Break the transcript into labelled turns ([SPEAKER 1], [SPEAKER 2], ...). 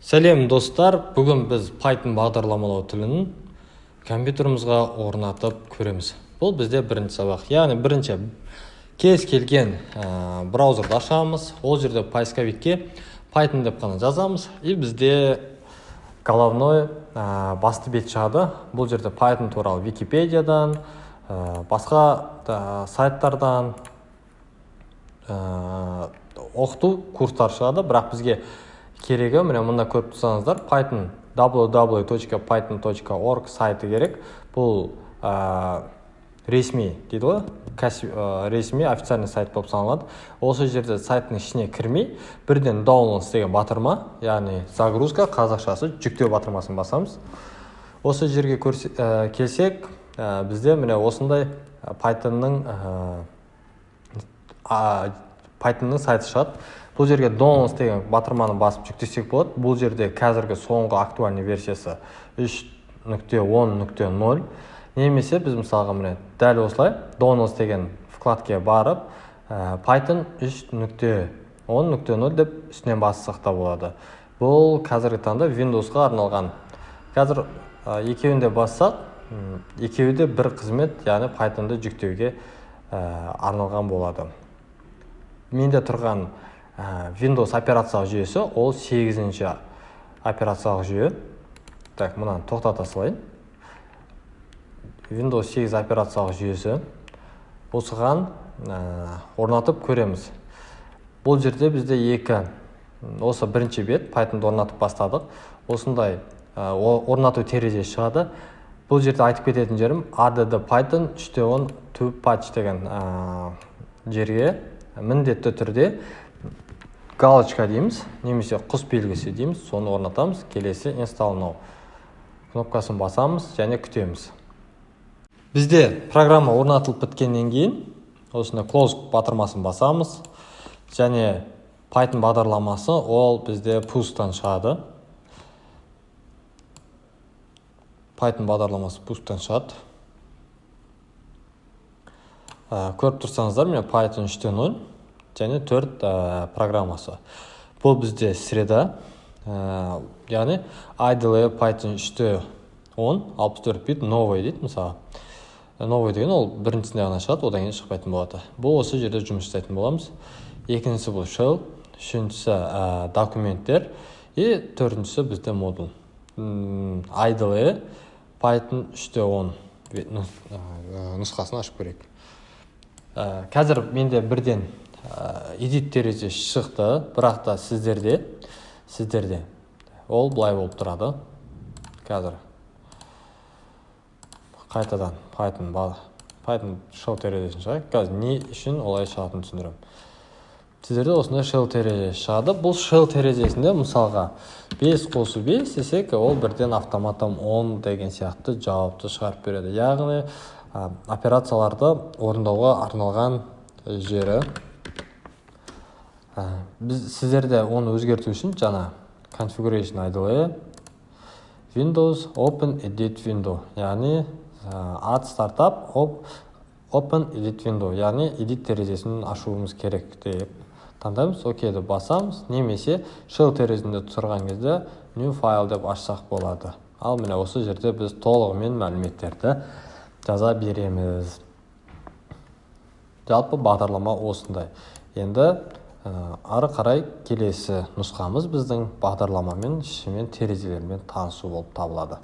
[SPEAKER 1] сәлем достар. Бүгін біз python бағдарламалау тілін компьютерімізге орнатып көреміз. Бұл бізде бірінші сабақ. Яғни бірінші кез келген ә, браузерді ашамыз. Ол жерде поисковикке python деп қана жазамыз. И бізде головной ә, басты бет шығады бұл жерде python туралы википедиядан ә, басқа да, сайттардан ә, оқыту курстар шығады. Бірақ бізге керегі міне мында көріп тұрсаңыздар python www.python.org сайты керек. Бұл ә, ресми дейді ғой ә, ресми официальный сайт болып саналады. Осы жерде сайттың ішіне кірмей бірден downloads деген батырма яғни загрузка қазақшасы жүктеу батырмасын басамыз. Осы жерге көрсе, ә, келсек ә, бізде міне осындай pythonның ә, pythonның сайты шығады. Бұл жерге downloads деген батырманы басып жүктесек болады. Бұл жерде қазіргі соңғы актуальный версиясы 3.10.0 немесе біз мысалға міне дәл осылай downloads деген вкладке барып ә, python 3.10.0 деп үстінен бассақ та болады. Бұл қазіргі таңда windowsқа арналған. Қазір ә, екеуін де бассақ екеуі де бір қызмет яғни pythonды жүктеуге ә, арналған болады. Менде тұрған windows операциялық жүйесі ол сегізінші операциялық жүйе. Так мынаны тоқтата салайын. Windows 8 операциялық жүйесі. Осыған ә, орнатып көреміз. Бұл жерде бізде екі осы бірінші бет pythonды орнатып бастадық. Осындай ә, орнату терезесі шығады. Бұл жерде айтып кететін жерім add python 3.10 to patch деген ә, жерге міндетті түрде галочка дейміз немесе құс белгісі дейміз соны орнатамыз келесі now кнопкасын басамыз және күтеміз. Бізде программа орнатылып біткеннен кейін осында close батырмасын басамыз және python бағдарламасы ол бізде пусттан шығады. Python бағдарламасы пусттан шығады. Ә, көріп тұрсаңыздар міне python 3.0 және төрт ә, программасы. Бұл бізде среда ә, яғни idle python 3.10 64 бит новый дейді мысалы. Новый деген ол біріншісінде ғана шығады одан кейін шықпайтын болады. Бұл осы жерде жұмыс жасайтын боламыз. Екіншісі бұл shell үшіншісі ә, документтер и төртіншісі бізде модуль idle python 3.10 нұсқасын ашып көрейік. Қазір менде бірден эдит терезесі шықты бірақ та сіздерде сіздерде. Ол былай болып тұрады. Қазір. Қайтадан python python shell терезесін шығайық. Қазір не үшін олай шығатынын түсіндіремін сіздерде осындай shell терезесі шығады. Бұл shell терезесінде мысалға 5 қосу 5 десек ол бірден автоматтан 10 деген сияқты жауапты шығарып береді. Яғни операцияларды орындауға арналған жері біз сіздерде оны өзгерту үшін жаңа configuration idle windows open edit window яғни add startup open edit window яғни edit терезесін ашуымыз керек деп таңдаймыз. Окейді басамыз. Немесе shell терезесінде тұрған кезде new file деп ашсақ болады. Ал міне осы жерде біз толығымен мәліметтерді жаза береміз. Жалпы бағдарлама осындай. Енді ары қарай келесі нұсқамыз біздің бағдарламамен ішімен терезелермен танысу болып табылады.